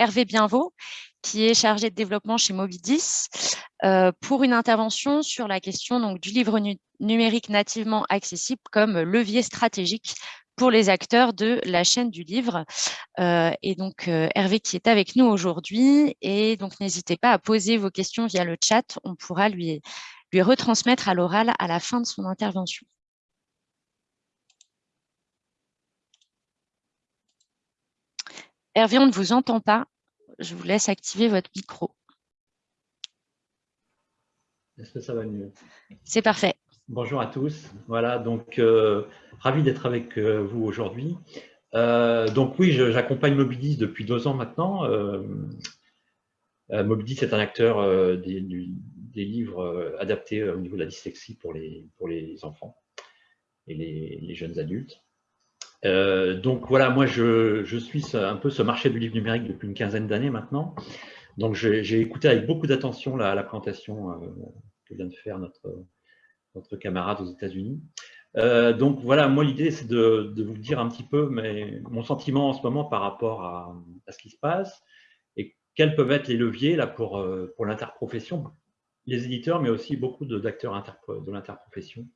Hervé Bienvaux, qui est chargé de développement chez Mobidis, pour une intervention sur la question donc, du livre numérique nativement accessible comme levier stratégique pour les acteurs de la chaîne du livre. et donc, Hervé qui est avec nous aujourd'hui. Et donc, n'hésitez pas à poser vos questions via le chat. On pourra lui, lui retransmettre à l'oral à la fin de son intervention. Hervé, on ne vous entend pas. Je vous laisse activer votre micro. Est-ce que ça va mieux? C'est parfait. Bonjour à tous. Voilà, donc euh, ravi d'être avec euh, vous aujourd'hui. Euh, donc oui, j'accompagne Mobilis depuis deux ans maintenant. Mobilis est un acteur des, livres adaptés au niveau de la dyslexie pour les, pour les enfants et les jeunes adultes. Euh, donc voilà, moi je, suis un peu ce marché du livre numérique depuis une quinzaine d'années maintenant. Donc j'ai écouté avec beaucoup d'attention la, présentation euh, que vient de faire notre, camarade aux États-Unis. Euh, donc voilà, moi l'idée c'est de, vous dire un petit peu mon sentiment en ce moment par rapport à, ce qui se passe et quels peuvent être les leviers là, pour, l'interprofession, les éditeurs, mais aussi beaucoup d'acteurs de l'interprofession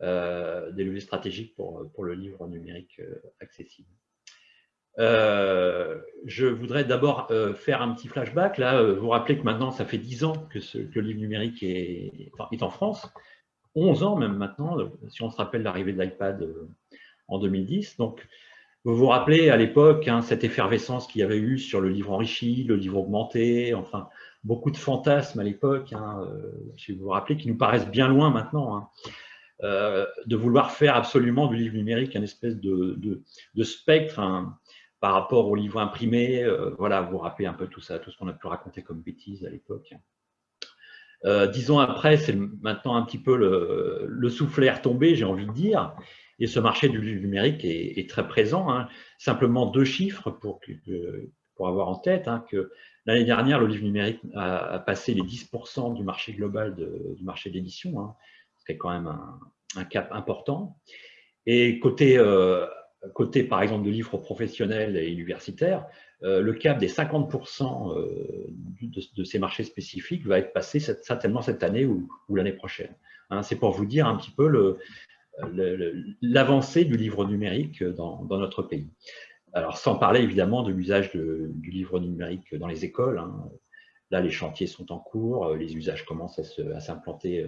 des leviers stratégiques pour, pour le livre numérique euh, accessible. Euh, je voudrais d'abord faire un petit flashback. Là, vous rappelez que maintenant, ça fait 10 ans que, le livre numérique est, est, en France, 11 ans même maintenant, si on se rappelle l'arrivée de l'iPad en 2010. Donc, vous vous rappelez à l'époque hein, cette effervescence qu'il y avait eu sur le livre enrichi, le livre augmenté, enfin, beaucoup de fantasmes à l'époque, hein, si vous vous rappelez, qui nous paraissent bien loin maintenant. Hein. Euh, de vouloir faire absolument du livre numérique un espèce de, spectre hein, par rapport au livre imprimé. Euh, voilà, vous rappelez un peu tout ça, tout ce qu'on a pu raconter comme bêtises à l'époque. Euh, dix ans après, c'est maintenant un petit peu le, le soufflet retombé, j'ai envie de dire, et ce marché du livre numérique est, très présent. Hein. Simplement deux chiffres pour, pour avoir en tête hein, que l'année dernière, le livre numérique a, passé les 10% du marché global du marché d'édition c'est quand même un, cap important. Et côté, euh, côté, par exemple, de livres professionnels et universitaires, euh, le cap des 50% euh, de, ces marchés spécifiques va être passé certainement cette année ou, l'année prochaine. Hein, c'est pour vous dire un petit peu l'avancée du livre numérique dans, notre pays. Alors, sans parler évidemment de l'usage du livre numérique dans les écoles. Hein. Là, les chantiers sont en cours, les usages commencent à s'implanter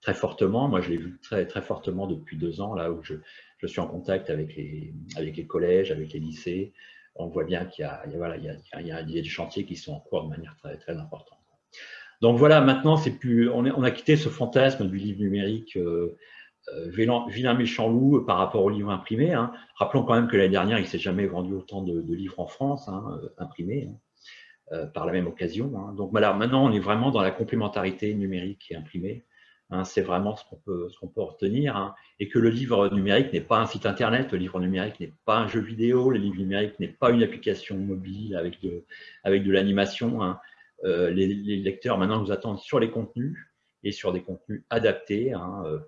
très fortement. Moi, je l'ai vu très, très fortement depuis deux ans, là où je, je, suis en contact avec les, avec les collèges, avec les lycées. On voit bien qu'il y, a, y, a, y a des chantiers qui sont en cours de manière très, très importante. Donc voilà, maintenant, plus, on, a quitté ce fantasme du livre numérique euh, euh vilain, méchant loup par rapport au livre imprimé. Hein. Rappelons quand même que l'année dernière, il ne s'est jamais vendu autant de, livres en France, hein, euh, imprimés, hein, par la même occasion. Donc voilà, maintenant, on est vraiment dans la complémentarité numérique et imprimée. Hein, c'est vraiment ce qu'on peut, ce peut retenir, hein, et que le livre numérique n'est pas un site internet, le livre numérique n'est pas un jeu vidéo, le livre numérique n'est pas une application mobile avec de, l'animation. Hein. Euh, les, lecteurs maintenant nous attendent sur les contenus et sur des contenus adaptés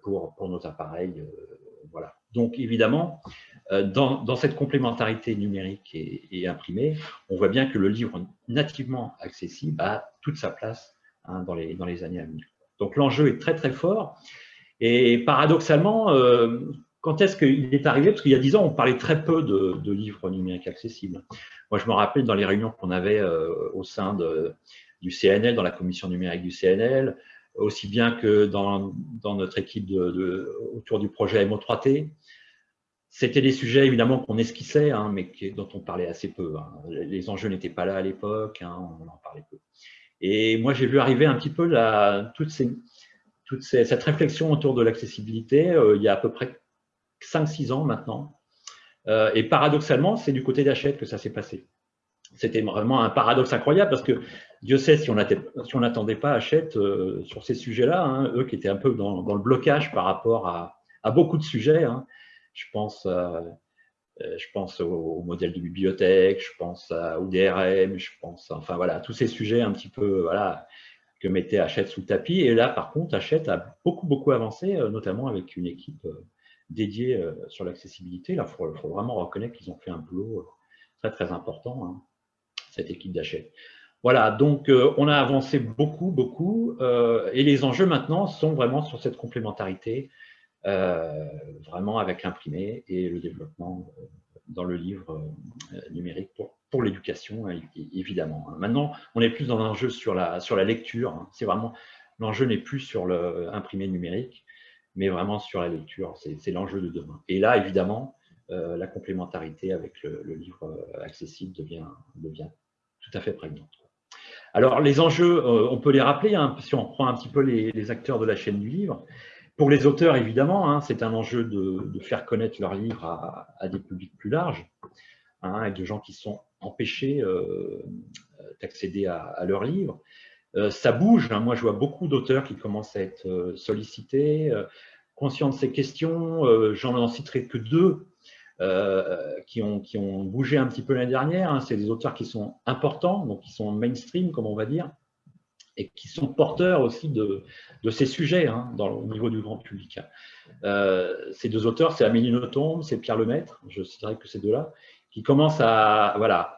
pour, nos appareils. Euh, voilà. Donc évidemment, euh, dans, cette complémentarité numérique et, imprimée, on voit bien que le livre nativement accessible a toute sa place dans les années à venir. Donc l'enjeu est très très fort. Et paradoxalement, euh, quand est-ce qu'il est arrivé? Parce qu'il y a dix ans, on parlait très peu de, livres numériques accessibles. Moi, je me rappelle dans les réunions qu'on avait euh, au sein du CNL, dans la commission numérique du CNL, aussi bien que dans, notre équipe autour du projet MO3T. C'était des sujets évidemment qu'on esquissait, hein, mais dont on parlait assez peu. Hein. Les enjeux n'étaient pas là à l'époque, hein, on en parlait peu. Et moi, j'ai vu arriver un petit peu toute, cette réflexion autour de l'accessibilité euh, il y a à peu près 5-6 ans maintenant. Euh, et paradoxalement, c'est du côté d'Hachette que ça s'est passé. C'était vraiment un paradoxe incroyable parce que Dieu sait si on n'attendait pas Hachette euh, sur ces sujets-là, hein, eux qui étaient un peu dans, le blocage par rapport à, beaucoup de sujets. Hein. Je pense je pense au, modèle de bibliothèque, je pense au DRM, je pense, enfin voilà, tous ces sujets un petit peu, voilà, que mettait Hachette sous le tapis. Et là, par contre, Hachette a beaucoup, beaucoup avancé, euh, notamment avec une équipe euh, dédiée sur l'accessibilité. Là, il faut, vraiment reconnaître qu'ils ont fait un boulot très, très important. Hein. cette équipe d'Hachette. Voilà, donc on a avancé beaucoup, beaucoup, et les enjeux maintenant sont vraiment sur cette complémentarité, vraiment avec l'imprimé et le développement dans le livre numérique pour, l'éducation, évidemment. Maintenant, on est plus dans l'enjeu sur la, sur la lecture, hein. c'est vraiment, l'enjeu n'est plus sur l'imprimé numérique, mais vraiment sur la lecture. C'est l'enjeu de demain. Et là, évidemment, euh, la complémentarité avec le, livre euh, accessible devient, devient, tout à fait prégnante. Alors, les enjeux, euh, on peut les rappeler, hein, si on prend un petit peu les, acteurs de la chaîne du livre. Pour les auteurs, évidemment, hein, c'est un enjeu de, faire connaître leur livre à, des publics plus larges, hein, avec des gens qui sont empêchés d'accéder à, à leurs livres. Euh, ça bouge. Hein. Moi, je vois beaucoup d'auteurs qui commencent à être euh, sollicités, euh, conscients de ces questions. J'en citerai que deux qui, ont, qui ont bougé un petit peu l'année dernière. Hein. C'est des auteurs qui sont importants, donc qui sont mainstream, comme on va dire, et qui sont porteurs aussi de, ces sujets hein, au niveau du grand public. ces deux auteurs, c'est Amélie Nothomb, c'est Pierre Lemaître, je citerai que ces deux-là, qui commencent à, voilà,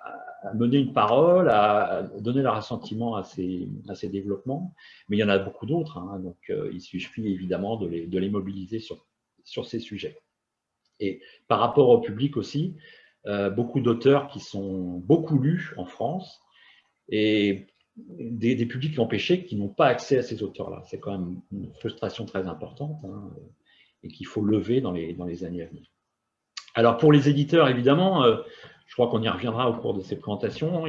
mener une parole, à donner leur assentiment à ces, développements. Mais il y en a beaucoup d'autres, hein, donc euh, il suffit évidemment de les, mobiliser sur, sur, ces sujets. Et par rapport au public aussi, euh, beaucoup d'auteurs qui sont beaucoup lus en France et des, des publics empêchés qui n'ont pas accès à ces auteurs-là. C'est quand même une frustration très importante hein, et qu'il faut lever dans les, dans les années à venir. Alors pour les éditeurs, évidemment, euh, je crois qu'on y reviendra au cours de ces présentations.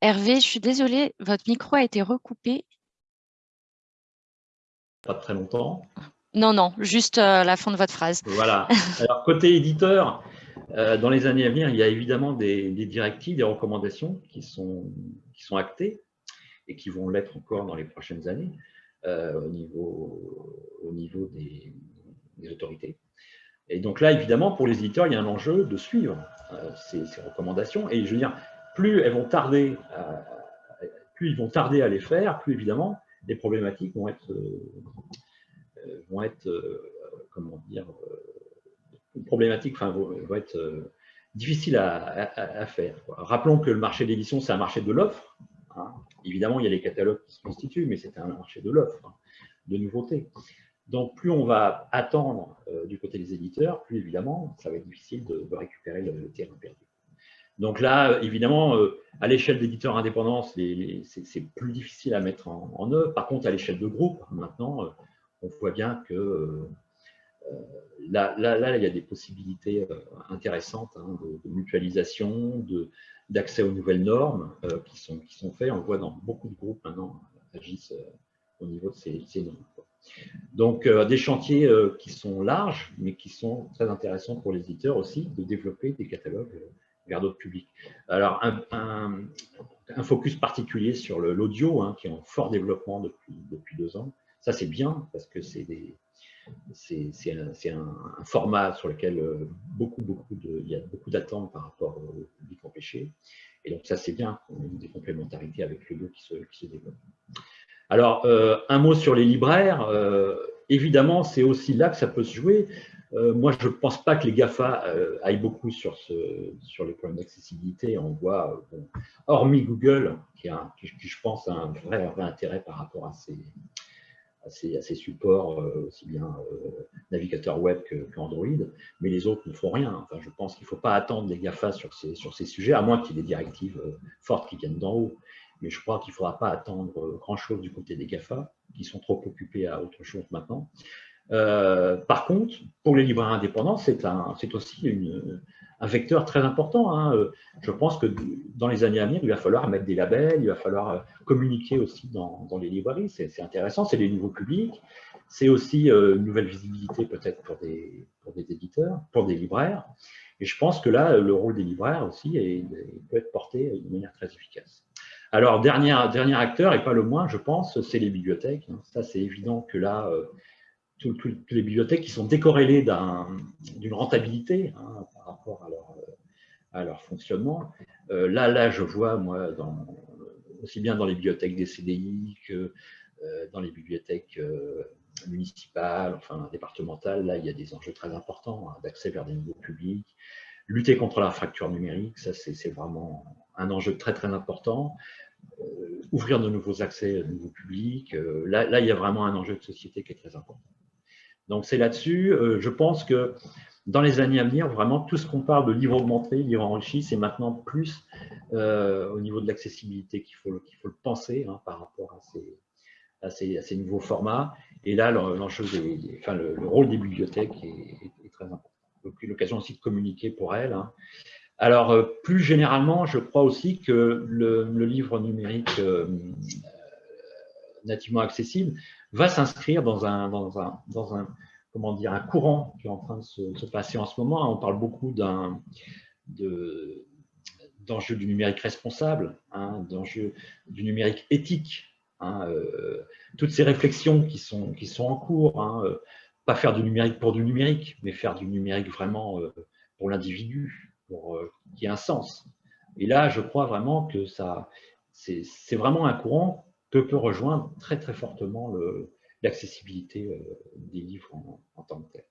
Hervé, je suis désolée, votre micro a été recoupé. Pas très longtemps. Non, non, juste euh, la fin de votre phrase. Voilà. Alors, côté éditeur, dans les années à venir, il y a évidemment des, directives, des recommandations qui sont, actées et qui vont l'être encore dans les prochaines années euh, au, niveau, au niveau des autorités. Et donc là, évidemment, pour les éditeurs, il y a un enjeu de suivre euh, ces, recommandations. Et je veux dire, plus elles vont tarder, à, plus ils vont tarder à les faire, plus évidemment, les problématiques vont être, euh, vont être euh, comment dire, problématiques, enfin, vont, être difficiles à, faire. Rappelons que le marché d'édition, c'est un marché de l'offre. Hein. Évidemment, il y a les catalogues qui se constituent, mais c'est un marché de l'offre, hein, de nouveautés. Donc, plus on va attendre euh, du côté des éditeurs, plus évidemment, ça va être difficile de, récupérer le, terrain perdu. Donc là, évidemment, euh, à l'échelle d'éditeurs indépendants, c'est plus difficile à mettre en, œuvre. Par contre, à l'échelle de groupe, maintenant, euh, on voit bien que là, il y a des possibilités intéressantes hein, de, mutualisation, d'accès aux nouvelles normes qui, sont, qui faites. On voit dans beaucoup de groupes maintenant agissent au niveau de ces, normes. Donc, euh, des chantiers euh, qui sont larges, mais qui sont très intéressants pour les éditeurs aussi, de développer des catalogues euh, vers d'autres publics. Alors, un, focus particulier sur l'audio, hein, qui est en fort développement depuis, depuis deux ans. Ça, c'est bien, parce que c'est un, un, format sur lequel beaucoup, beaucoup de, il y a beaucoup d'attentes par rapport au public empêché. Et donc, ça, c'est bien, des complémentarités avec qui se, qui se développent. Alors, euh, un mot sur les libraires. Euh, évidemment, c'est aussi là que ça peut se jouer. Euh, moi, je ne pense pas que les GAFA aillent beaucoup sur, les problèmes d'accessibilité. On voit, hormis Google, qui, je pense, a un vrai, intérêt par rapport à ces, à ces, supports, aussi bien navigateur web qu'Android, mais les autres ne font rien. Enfin, je pense qu'il ne faut pas attendre les GAFA sur ces, sur ces sujets, à moins qu'il y ait des directives fortes qui viennent d'en haut mais je crois qu'il ne faudra pas attendre euh, grand-chose du côté des GAFA, qui sont trop occupés à autre chose maintenant. Euh, par contre, pour les libraires indépendants, c'est aussi une, un vecteur très important. Hein. Je pense que dans les années à venir, il va falloir mettre des labels, il va falloir euh, communiquer aussi dans, les librairies. C'est intéressant, c'est des nouveaux publics. C'est aussi une nouvelle visibilité peut-être pour des, pour des éditeurs, pour des libraires. Et je pense que là, le rôle des libraires aussi est, peut être porté de manière très efficace. Alors, dernier, dernier acteur, et pas le moins, je pense, c'est les bibliothèques. Ça, c'est évident que là, euh, toutes les bibliothèques qui sont décorrélées d'une rentabilité hein, par rapport à leur, leur fonctionnement. Euh, là, là, je vois, moi, aussi bien dans les bibliothèques des CDI que euh, dans les bibliothèques municipales, enfin départementales, là, il y a des enjeux très importants hein, d'accès vers des nouveaux publics, lutter contre la fracture numérique, ça c'est vraiment un enjeu très très important. Euh, ouvrir de nouveaux accès à de nouveaux publics, euh, là, il y a vraiment un enjeu de société qui est très important. Donc c'est là-dessus, je pense que dans les années à venir, vraiment, tout ce qu'on parle de livre augmenté, livre enrichi, c'est maintenant plus au niveau de l'accessibilité qu'il faut, faut, le penser hein, par rapport à ces, à ces, nouveaux formats. Et là, l'enjeu enfin, le, rôle des bibliothèques est, très important. L'occasion aussi de communiquer pour elles. Hein. Alors, euh, plus généralement, je crois aussi que le, livre numérique euh, nativement accessible va s'inscrire dans un, dans, un, dans un, comment dire, un courant qui est en train de se, passer en ce moment. On parle beaucoup d'un d'enjeux du numérique responsable, hein, d'enjeux du numérique éthique, Hein, euh, toutes ces réflexions qui sont, qui sont en cours, hein, euh, pas faire du numérique pour du numérique, mais faire du numérique vraiment euh, pour l'individu, pour qu'il y ait un sens. Et là, je crois vraiment que ça, c'est vraiment un courant que peut rejoindre très très fortement l'accessibilité des livres en, tant que tel.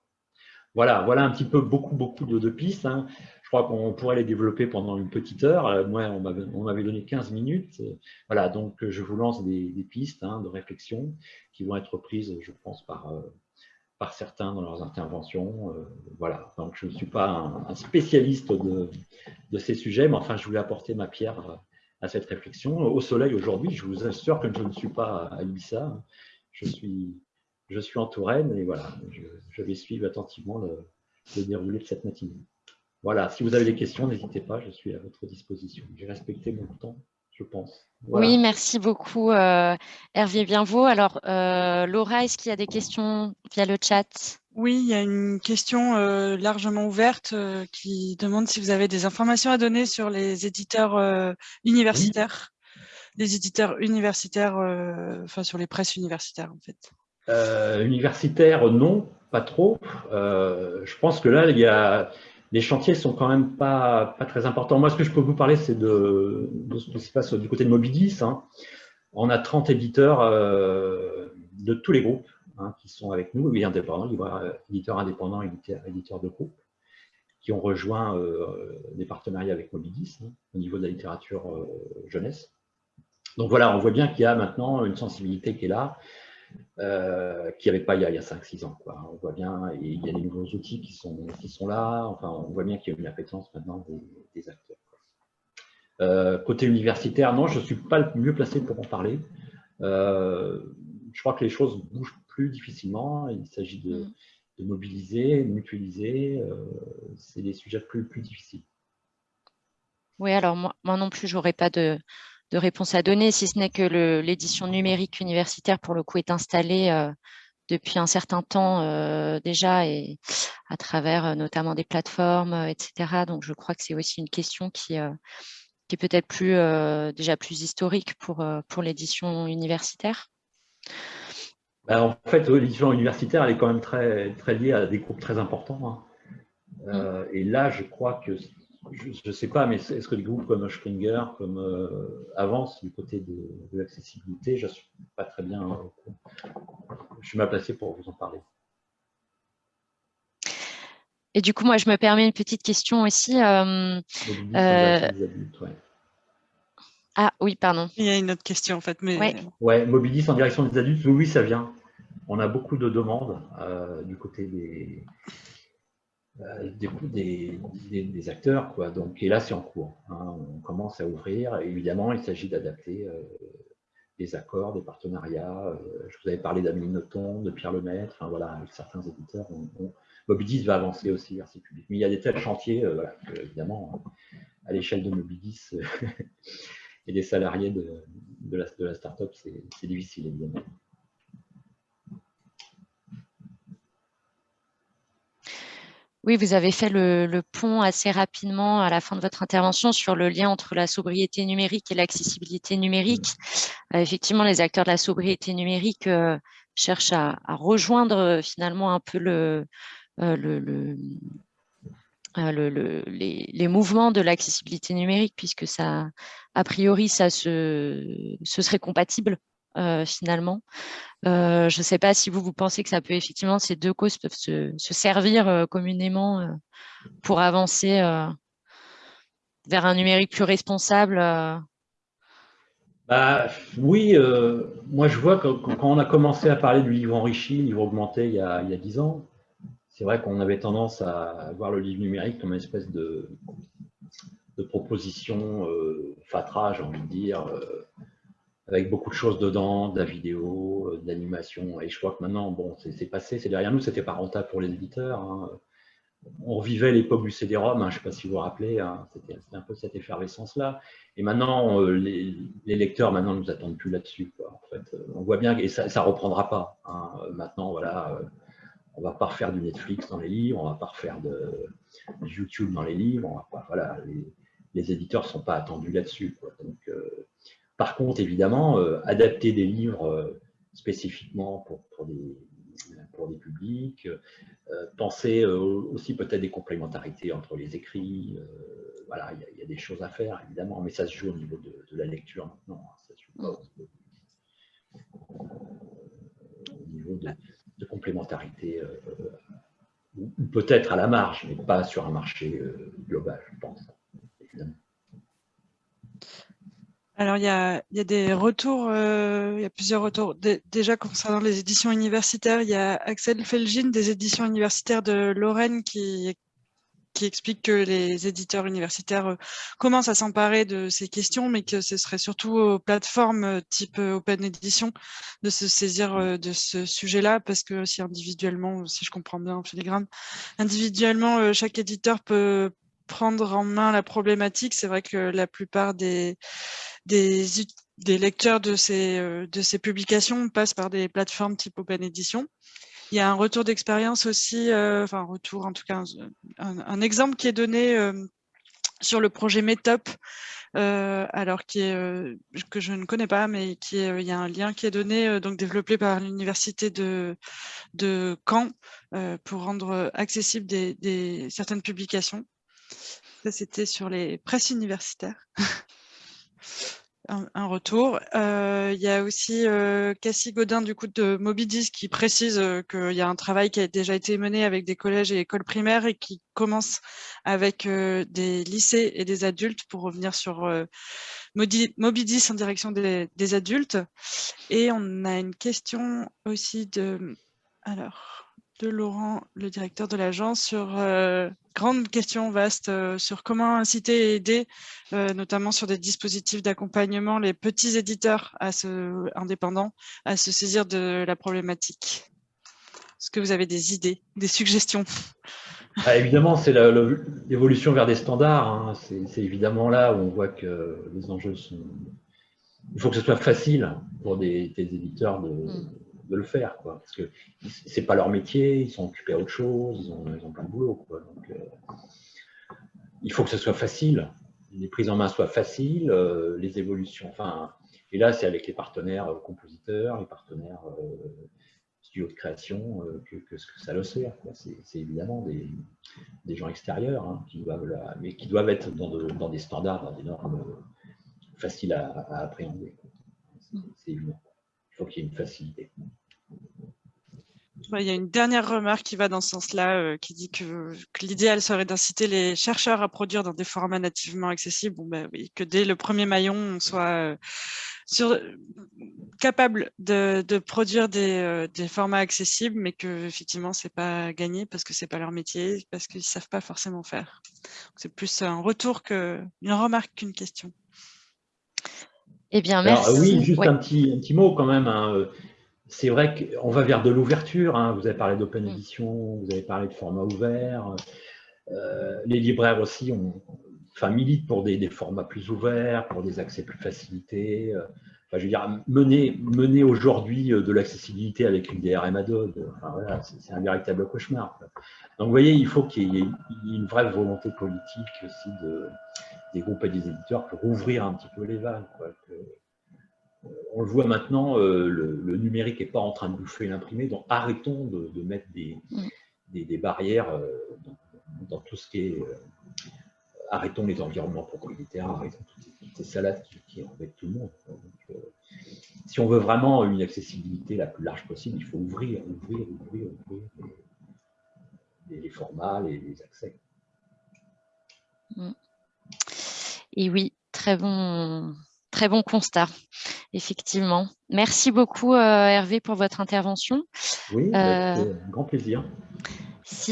Voilà, voilà un petit peu beaucoup beaucoup de, pistes. Hein. Je crois qu'on pourrait les développer pendant une petite heure. Euh, moi, on m'avait donné 15 minutes. Voilà, donc euh, je vous lance des, pistes hein, de réflexion qui vont être prises, je pense, par, euh, par certains dans leurs interventions. Voilà, donc je ne suis pas un, spécialiste de, de, ces sujets, mais enfin, je voulais apporter ma pierre à cette réflexion. Au soleil, aujourd'hui, je vous assure que je ne suis pas à Ibiza. Je suis, en Touraine et voilà, je, vais suivre attentivement le, le déroulé de cette matinée. Voilà, si vous avez des questions, n'hésitez pas, je suis à votre disposition. J'ai respecté mon temps, je pense. Oui, merci beaucoup euh, Hervé Bienvaux. Alors, euh, Laura, est-ce qu'il y a des questions via le chat? Oui, il y a une question euh, largement ouverte qui demande si vous avez des informations à donner sur les éditeurs universitaires, les éditeurs universitaires, enfin sur les presses universitaires en fait. universitaires, non, pas trop. je pense que là, il y a les chantiers sont quand même pas, pas très importants. Moi, ce que je peux vous parler, c'est de, ce qui se passe du côté de Mobidis. Hein. On a 30 éditeurs euh, de tous les groupes hein, qui sont avec nous, oui, indépendants, éditeurs indépendants, éditeurs, éditeurs de groupes, qui ont rejoint euh, des partenariats avec Mobidis hein, au niveau de la littérature euh, jeunesse. Donc voilà, on voit bien qu'il y a maintenant une sensibilité qui est là euh, qu'il n'y avait pas il y a, a 5-6 ans. On voit bien, et il y a des nouveaux outils qui sont, qui sont là, enfin, on voit bien qu'il y a une appétence maintenant des, acteurs. Euh, côté universitaire, non, je ne suis pas le mieux placé pour en parler. Euh, je crois que les choses bougent plus difficilement, il s'agit de, mm. de, mobiliser, de mutualiser, c'est des sujets plus, plus difficiles. Oui, alors moi, moi non plus, j'aurais pas de, de réponse à donner, si ce n'est que l'édition numérique universitaire, pour le coup, est installée euh, depuis un certain temps euh, déjà et à travers euh, notamment des plateformes, etc. Donc, je crois que c'est aussi une question qui, qui est peut-être plus déjà plus historique pour, pour l'édition universitaire. Bah, en fait, l'édition universitaire, elle est quand même très, très liée à des groupes très importants. Hein. Mmh. et là, je crois que je ne sais pas, mais est-ce que les groupes comme Springer comme, euh, avancent du côté de, l'accessibilité? Je ne suis pas très bien. Euh, je suis mal placé pour vous en parler. Et du coup, moi, je me permets une petite question aussi. Euh, ah oui, pardon. Il y a une autre question en fait. Mais... Ouais. ouais, Mobilis en direction des adultes, oui, ça vient. On a beaucoup de demandes du côté des, euh, des, des, acteurs. Quoi. Donc, et là, c'est en cours. Hein. On commence à ouvrir. évidemment, il s'agit d'adapter euh, des accords, des partenariats. Euh, je vous avais parlé d'Amélie Nothomb, de Pierre Lemaître. Enfin, voilà, certains éditeurs. On, Mobidis va avancer aussi vers ces publics. Mais il y a des tels chantiers, évidemment, à l'échelle de Mobidis et des salariés de, de la, de la start-up, c'est difficile, évidemment. Oui, vous avez fait le, pont assez rapidement à la fin de votre intervention sur le lien entre la sobriété numérique et l'accessibilité numérique. Euh, effectivement, les acteurs de la sobriété numérique euh, cherchent à, rejoindre euh, finalement un peu le, les, mouvements de l'accessibilité numérique, puisque ça, a priori, ça se, serait compatible finalement. je ne sais pas si vous, vous pensez que ça peut effectivement, ces deux causes peuvent se, servir communément pour avancer vers un numérique plus responsable bah, Oui, moi je vois que quand on a commencé à parler du livre enrichi, livre augmenté il y a dix ans, c'est vrai qu'on avait tendance à voir le livre numérique comme une espèce de, proposition euh, fatra, j'ai envie de dire, euh, avec beaucoup de choses dedans, de la vidéo, euh, de l'animation. Et je crois que maintenant, bon, c'est passé, c'est derrière nous, c'était pas rentable pour les éditeurs. Hein. On revivait l'époque du CD-ROM, hein, je ne sais pas si vous vous rappelez, hein, c'était un peu cette effervescence-là. Et maintenant, les, lecteurs maintenant ne nous attendent plus là-dessus. En fait, on voit bien que ça, ne reprendra pas. Maintenant, voilà on va pas refaire du Netflix dans les livres, on va pas refaire de, YouTube dans les livres, on va pas, voilà, les, éditeurs ne sont pas attendus là-dessus. Euh, par contre, évidemment, euh, adapter des livres euh, spécifiquement pour, des, publics, penser aussi peut-être des complémentarités entre les écrits, voilà, il y, a des choses à faire, évidemment, mais ça se joue au niveau de, la lecture maintenant, hein, au niveau de, de complémentarité, euh, ou peut-être à la marge, mais pas sur un marché euh, global, je pense, Alors, il y a, des retours, euh, il y a plusieurs retours. déjà, concernant les éditions universitaires, il y a Axel Felgin des éditions universitaires de Lorraine qui qui explique que les éditeurs universitaires euh, commencent à s'emparer de ces questions, mais que ce serait surtout aux plateformes euh, type euh, Open Edition de se saisir de ce sujet-là, parce que si individuellement, si je comprends bien, filigrane, individuellement, chaque éditeur peut prendre en main la problématique. C'est vrai que la plupart des, lecteurs de ces publications passent par des plateformes type Open Edition. Il y a un retour d'expérience aussi, euh, enfin un retour en tout cas, un, exemple qui est donné euh, sur le projet Metop, euh, alors qui est, que je ne connais pas, mais qui est, il y a un lien qui est donné, donc développé par l'université de, de Caen pour rendre accessible des, certaines publications. Ça, c'était sur les presses universitaires. un, retour. Euh, il y a aussi euh, Cassie Godin du coup de Mobidis qui précise euh, qu'il y a un travail qui a déjà été mené avec des collèges et écoles primaires et qui commence avec des lycées et des adultes pour revenir sur Mobidis en direction des, des, adultes. Et on a une question aussi de... Alors de Laurent, le directeur de l'agence, sur euh, grande question vaste euh, sur comment inciter et aider, euh, notamment sur des dispositifs d'accompagnement, les petits éditeurs à se, indépendants à se saisir de la problématique. Est-ce que vous avez des idées, des suggestions? Ah, Évidemment, c'est l'évolution vers des standards. Hein. C'est évidemment là où on voit que les enjeux sont... Il faut que ce soit facile pour des, éditeurs de, mm de le faire, quoi, parce que c'est pas leur métier, ils sont occupés à autre chose, ils ont, plein de boulot, quoi. Donc, euh, il faut que ce soit facile, les prises en main soient faciles, euh, les évolutions, enfin, et là, c'est avec les partenaires euh, compositeurs, les partenaires studios de création que, que, ça le sert. C'est évidemment des, gens extérieurs hein, qui doivent mais qui doivent être dans, des standards, dans des normes faciles à appréhender. C'est évident. Il faut qu'il y ait une facilité. Il y a une dernière remarque qui va dans ce sens-là, euh, qui dit que, l'idéal serait d'inciter les chercheurs à produire dans des formats nativement accessibles. Bon, ben, oui, que dès le premier maillon, on soit euh, sur, capable de, produire euh, des, formats accessibles, mais que effectivement, c'est pas gagné parce que c'est pas leur métier, parce qu'ils savent pas forcément faire. C'est plus un retour que une remarque qu'une question. Eh bien, merci. oui, juste un, petit, un petit mot quand même. Hein, c'est vrai qu'on va vers de l'ouverture. Hein. Vous avez parlé d'open mm. edition, vous avez parlé de format ouvert. Euh, les libraires aussi ont, enfin, militent pour des, formats plus ouverts, pour des accès plus facilités. Euh, enfin, je veux dire, mener, mener aujourd'hui euh, de l'accessibilité avec une DRM Adobe, enfin, voilà, c'est un véritable cauchemar. Donc, vous voyez, il faut qu'il y ait une vraie volonté politique aussi de, des groupes et des éditeurs pour ouvrir un petit peu les vannes. Quoi, on le voit maintenant, euh, le, numérique n'est pas en train de bouffer l'imprimé, donc arrêtons de, mettre des, mm. barrières euh, dans, tout ce qui est... Euh, arrêtons les environnements propriétaires, arrêtons toutes, ces, salades qui, qui embêtent tout le monde. Si on veut vraiment une accessibilité la plus large possible, il faut ouvrir, ouvrir, ouvrir, ouvrir les, formats, les, les accès. Mm. Et oui, très bon, très bon constat. Effectivement. Merci beaucoup, euh, Hervé, pour votre intervention. Oui, bah, euh, grand plaisir.